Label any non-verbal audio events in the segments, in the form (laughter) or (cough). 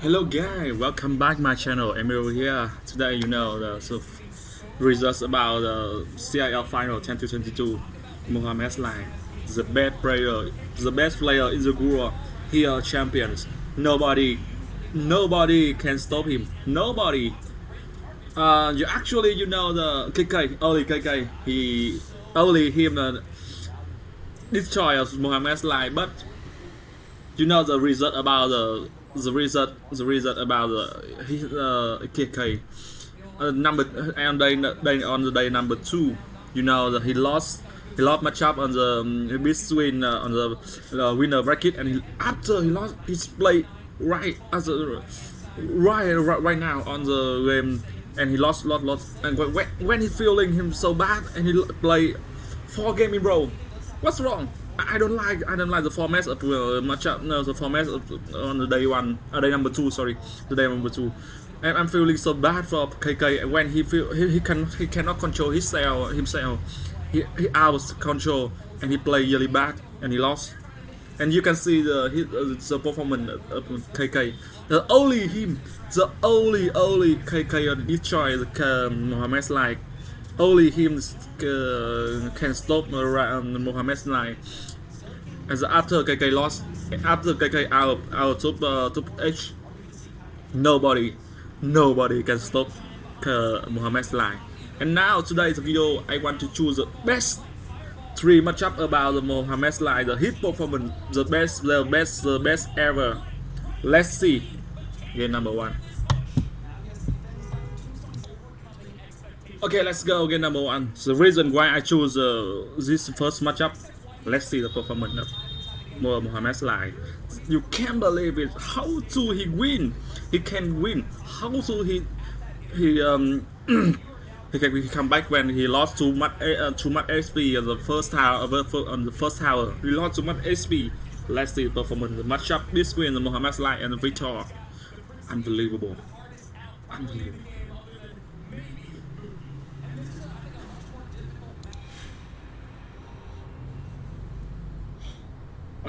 Hello guys, welcome back my channel. Emil here. Today you know the so results about the CRL final 2022. Mohamed Salah, the best player, the best player in the world. He are champions. Nobody, nobody can stop him. Nobody. Uh, you actually you know the KK, only KK. He only him uh, destroy Mohamed Salah, but you know the result about the the result the result about the his uh, KK uh, number day, day on the day number two you know that he lost he lost matchup on the um, between uh, on the uh, winner bracket and he, after he lost his play right as a right, right right now on the game and he lost lot lot and when, when he's feeling him so bad and he play four game in row what's wrong I don't like I don't like the format of uh, matchup. No, the format of, on the day one, uh, day number two. Sorry, the day number two. And I'm feeling so bad for KK when he feel he, he can he cannot control his cell himself. He he out control and he play really bad and he lost. And you can see the his, uh, the performance of KK. The only him, the only only KK destroy the um, Mohamed like only him uh, can stop uh, Mohamed Salah. As after KK lost, after KK out out top uh, top H, nobody, nobody can stop uh, Mohamed Salah. And now today's video, I want to choose the best three matchup about the Mohamed Salah, the hit performance, the best, the best, the best ever. Let's see. Game number one. Okay, let's go game number one. The reason why I choose uh, this first matchup, let's see the performance of Mohamed Salah. You can't believe it. How to he win? He can win. How to he he um (clears throat) he can he come back when he lost too much uh, too much HP on the first tower on the first tower. He lost too much HP. Let's see the performance. The matchup between Mohamed Salah and Victor. Unbelievable. Unbelievable.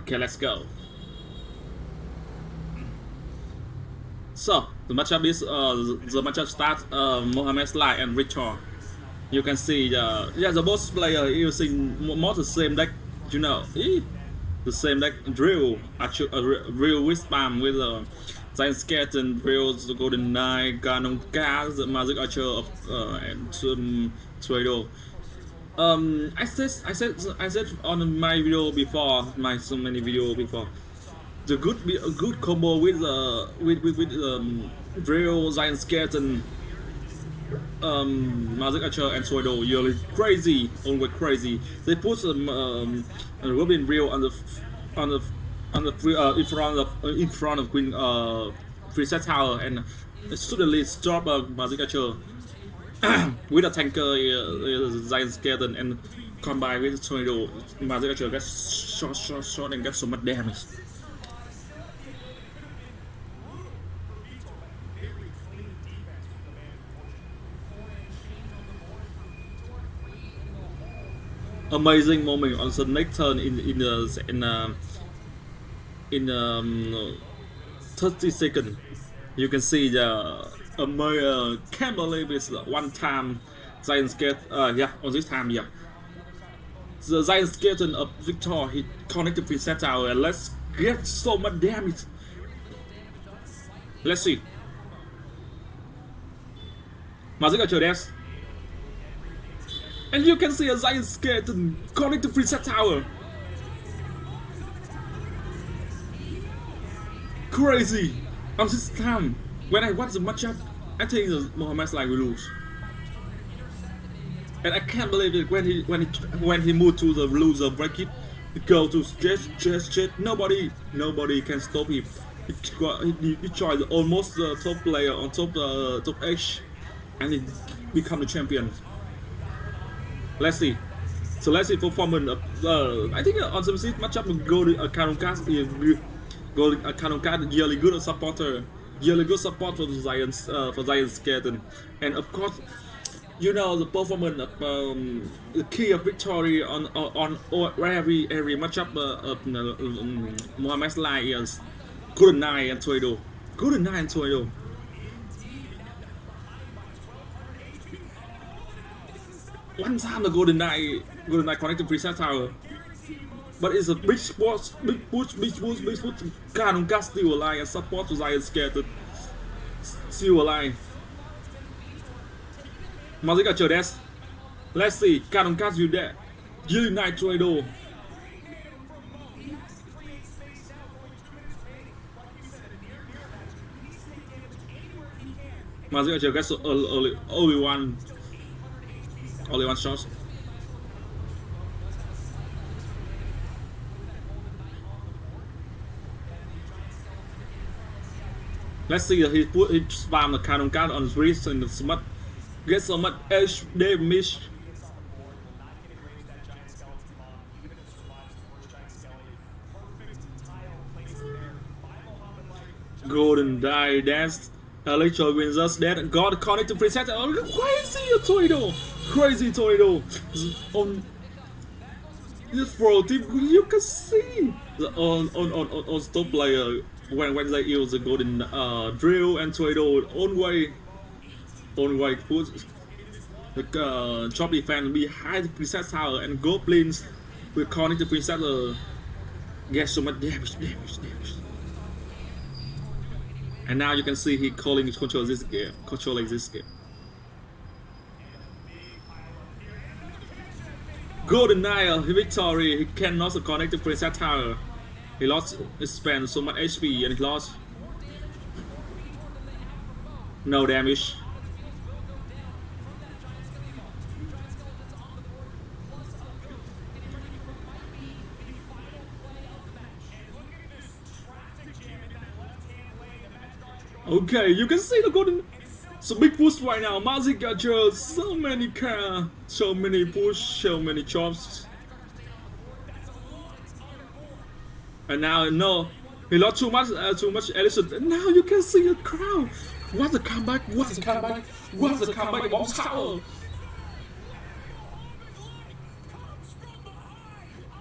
Okay, let's go. So, the matchup is, uh, the matchup starts, uh, Mohamed Salah and Richard. You can see, uh, yeah, the both player using more the same deck, you know, the same deck, Drill, actually, uh, Real Wisdom with, uh, Giant Skeleton, Drill, the Golden Knight, Ganon Gas, the Magic Archer of, uh, and um, Tornado um i said i said i said on my video before my so many video before. The good a good combo with uh with with, with um drill giant skeleton um magic archer and Swordo really crazy always crazy. They put some um robin real on the on the on the uh, in front of uh, in front of queen uh preset tower and suddenly stop uh, magic archer (clears throat) with a tanker, uh, giant skeleton, and combine with tornado, Magic Archer gets shot, shot, shot, and gets so much damage. Amazing moment on the next turn in in the in uh, in um, 30 seconds. You can see the uh, can't believe it's one time Giant Skeleton, uh, yeah, on this time, yeah. The Giant Skeleton of Victor, he connected with Set Tower, and let's get so much damage. Let's see. Magic Archer. And you can see a Giant Skeleton connected to Set Tower. Crazy! On this time, when I watch the matchup, I think the Mohamed Salah will lose. And I can't believe it when he when he when he moved to the loser bracket, he go to stretch, stretch, stretch. Nobody, nobody can stop him. He, he, he tried almost the top player on top uh, top H, and he become the champion. Let's see. So let's see performance. Of, uh, I think on some seat matchup, Golden uh, Kanukas, Golden uh, Kanukas really good supporter good support for the Giants uh, for Giants Skeleton, and of course, you know the performance of um, the key of victory on on, on every every matchup uh, of um, Mohamed Salah is Knight and. Golden Knight and Tornado. One time the Golden Knight, Golden Knight connected preset tower. But it's a big push, big push, big push, big push. Cannon got still alive and support was I scared to still alive. Mazika Chodes. Let's see, Cannon got you there. Knight Tornado. Mazika Chodes only, only one only one shot. Let's see if he put he spam the cannon card on his wrist and the smut get so much edge damage. Golden die dance. Electro wins us that God connected preset. Oh, crazy tornado! Crazy tornado! On this pro team, you can see on on on on, on stop player when when they use the golden uh, drill and tornado on way on way put the uh, drop defense behind the princess tower and goblins will connect the princess uh, get so much damage damage damage. And now you can see he calling control this game, controlling this game. Golden Nile victory. He cannot connect the princess tower. He lost. He spent so much HP and he lost. No damage. Okay, you can see the golden. So big push right now. Mazi got you so many car, so many push, so many chops. And now no, he lost too much, uh, too much. And now you can see the crowd. What's the comeback? What's the comeback? What's the comeback? Tower.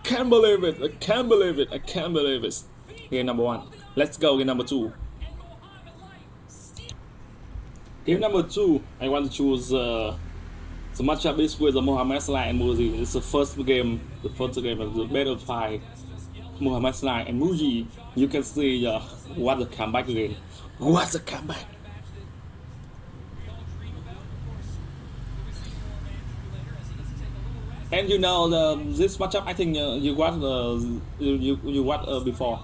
Can't believe it! I can't believe it! I can't believe it! Game number one. Let's go. Game number two. Game number two, I want to choose uh, the matchup is with the Mohamed Salah and Muzi. It's the first game, the first game of the battle fight. Muhammad Salah and Muji. You can see uh, what the comeback again. What's the comeback? And you know the this matchup, I think uh, you watched the you you, you watched uh, before,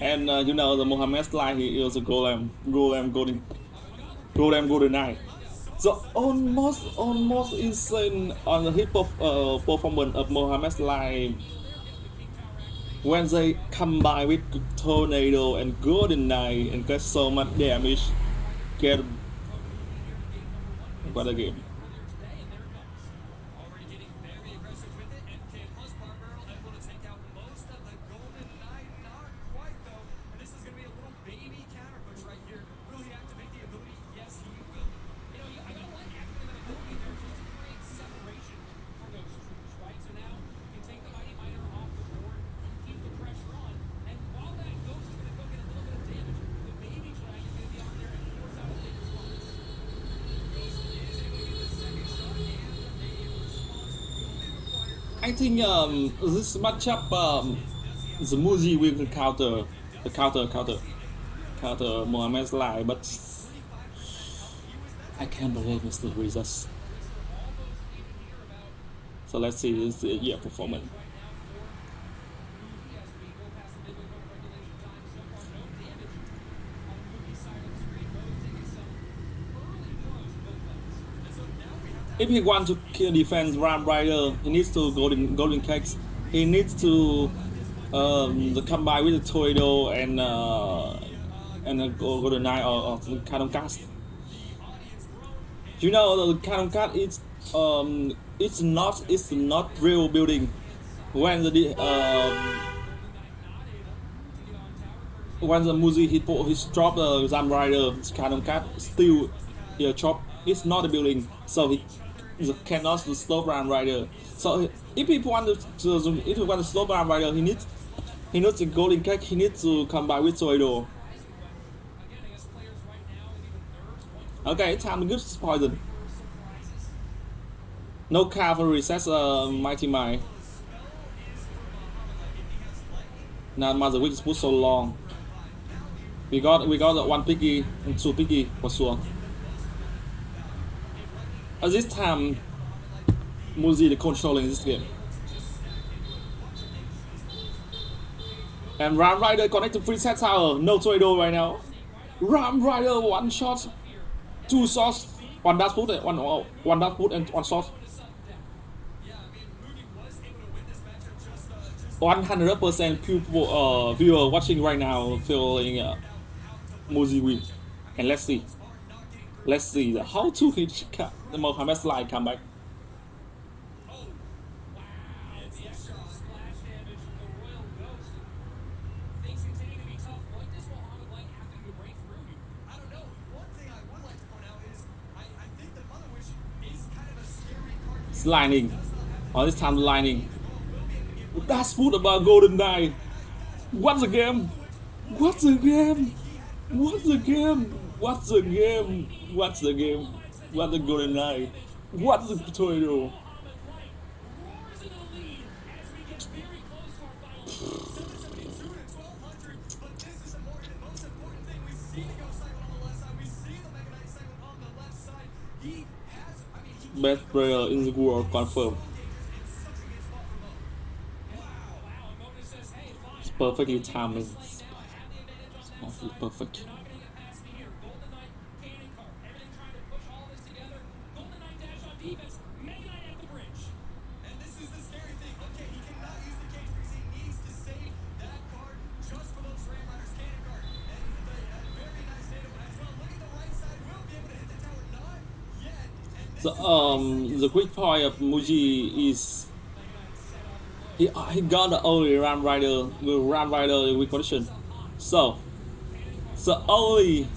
and uh, you know the Mohamed Salah he is a golem, golem, golden golem, Golden Knight. So almost almost insane on the hip hop uh, performance of Mohamed Salah when they combine with Tornado and Golden Knight and get so much damage. Get what a game. I think um, this matchup, um, the Muzi will counter, the counter, counter, counter Mohamed Salah, but I can't believe it's the results. So let's see this year performance. If he wants to kill defense Ram Rider, he needs to golden golden cakes. He needs to um, the combine with the Tornado and uh, and the Golden Knight or, or Cannon Cast. You know the Cannon Cast is um it's not it's not real building when the um when the music he put he drop the Ram Rider Cannon Cat still yeah chop it's not a building so he cannot slow down rider. So if he want to, if he want slow down rider, he needs he needs a golden cake. He needs to combine with Zoido. Okay, time to give poison. No cavalry says uh, Mighty Mine. Now Mother Witch put so long. We got we got one piggy and two piggy for sure. At this time, the controlling this game. And Ram Rider connect to free set tower. No tornado right now. Ram Rider one shot, two shots, one dash put, one one dash put and one shot. 100% people uh, viewer watching right now feeling uh, Muzi win. And let's see. Let's see how to hit the Mohamed Light comeback. It's lining. Oh, this time lining. That's food about Golden Knight. What's the game? What's the game? What's the game? What's the game? What's the game? What's the Golden Knight? What's the tornado? Best player in the world confirmed. It's perfectly timed. It's perfect. perfect. The um the quick point of Muji is he he got the only Ram Rider the Ram Rider with condition. So the only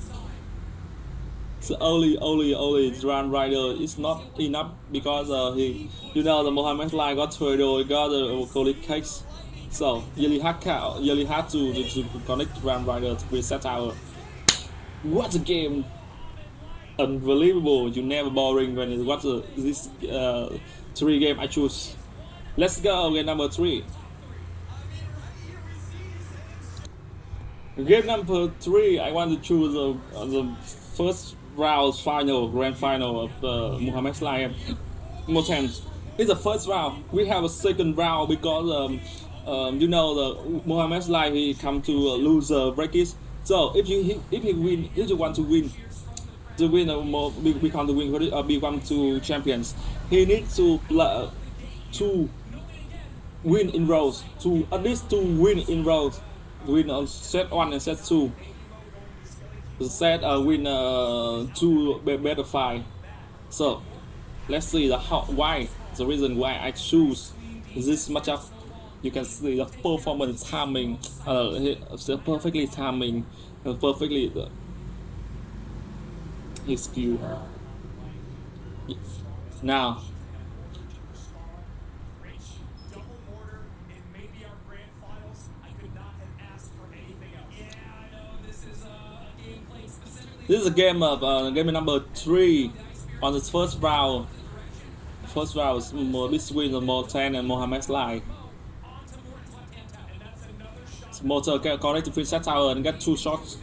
the only only only Ram Rider is not enough because uh, he you know the Mohammed Light got tornado got the Colic case. So really had really had to, to, to connect Ram Rider to reset our What a game! Unbelievable. You never boring when you watch this uh, three game I choose. Let's go game number three. Game number three, I want to choose the, uh, the first round final, grand final of the Muhammad Light Morten. It's the first round. We have a second round because um, um, you know the Muhammad Light he come to uh, loser brackets. So if you if you win, if you want to win, to win a more become the win uh, become two champions. He needs to uh, to win in rows, to at least to win in rows, win on set one and set two. Set uh, win uh, two better five. So let's see the how why the reason why I choose this matchup. You can see the performance timing, uh, perfectly timing, uh, perfectly his skill. Now, This is a game of uh, game number three on the first round. First round is between the Morten and Mohamed Light. Motor connect to free set tower and get two shots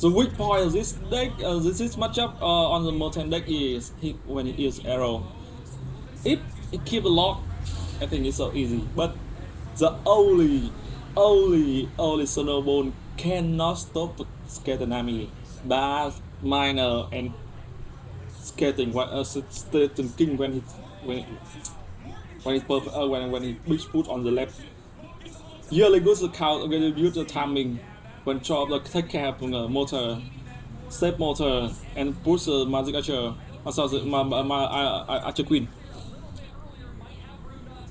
the weak point of this deck, uh, this, this matchup uh, on the Morten deck is he, when it is arrow. If it keep a lock, I think it's so easy. But the only, only, only Snowball cannot stop Skeleton Army. Bass, Miner, and Skating, uh, Skating King when he when when perfect, uh, when when he big put on the left. Really good count against use the timing when job the take care of the motor, step motor, and push the magic archer, also the my, my, my archer queen.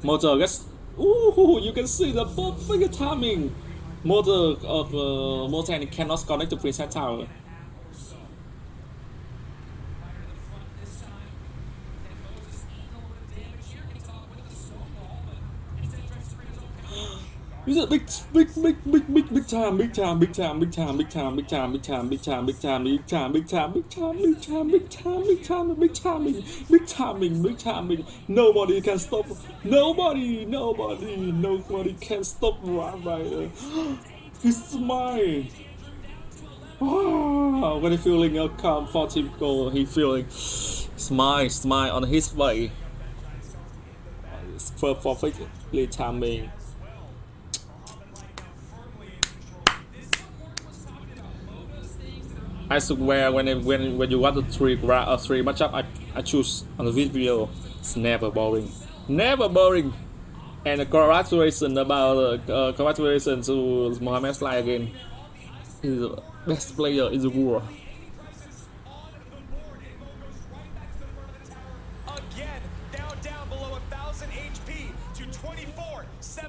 Motor gets, ooh, you can see the perfect timing. Motor of uh, motor and cannot connect to preset tower. Is a big, big, big, big, big, big time, big time, big time, big time, big time, big time, big time, big time, big time, big time, big time, big time, big time, big time, big time, big timing, big timing, big timing. Nobody can stop. Nobody, nobody, nobody can stop Rob Ryder. His smile. Wow, when he feeling a comfortable goal, he feeling smile, smile on his face. It's perfectly timing. I swear when I, when when you want to three gra uh, three matchup I, I choose on the video it's never boring. Never boring! And congratulations about uh, uh, congratulations to Mohamed Salah again. He's the best player in the world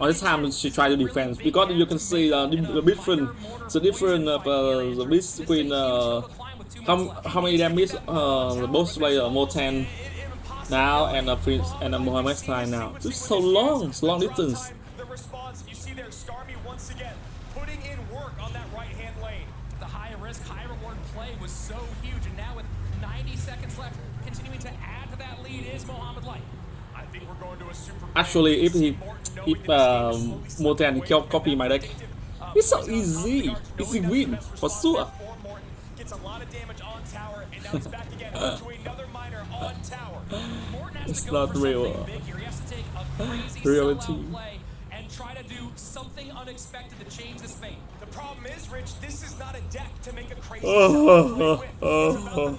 On this happens to try to defend because you can see uh, the, different, the different uh, the between uh, how how many damage uh, both player Morten now and uh, Prince and uh, Muhammad Light now. It's so long, so long distance. was so huge. And now with 90 seconds left, continuing to add to that lead is Mohammed Light. Actually, if he if um, Morten can copy my deck, it's so easy. It's a win for sure. (laughs) it's not real. Reality try to do something unexpected to change this fate. The problem is, Rich, this is not a deck to make a crazy. Oh, oh, oh, oh,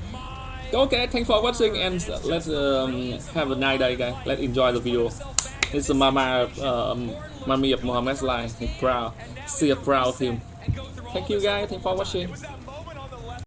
Okay, thanks for watching and let's um, have a nice day guys. Let's enjoy the video. This is Mama um, Mummy of Mohamed Salah. He's proud. See a proud him. Thank you guys. Thanks for watching.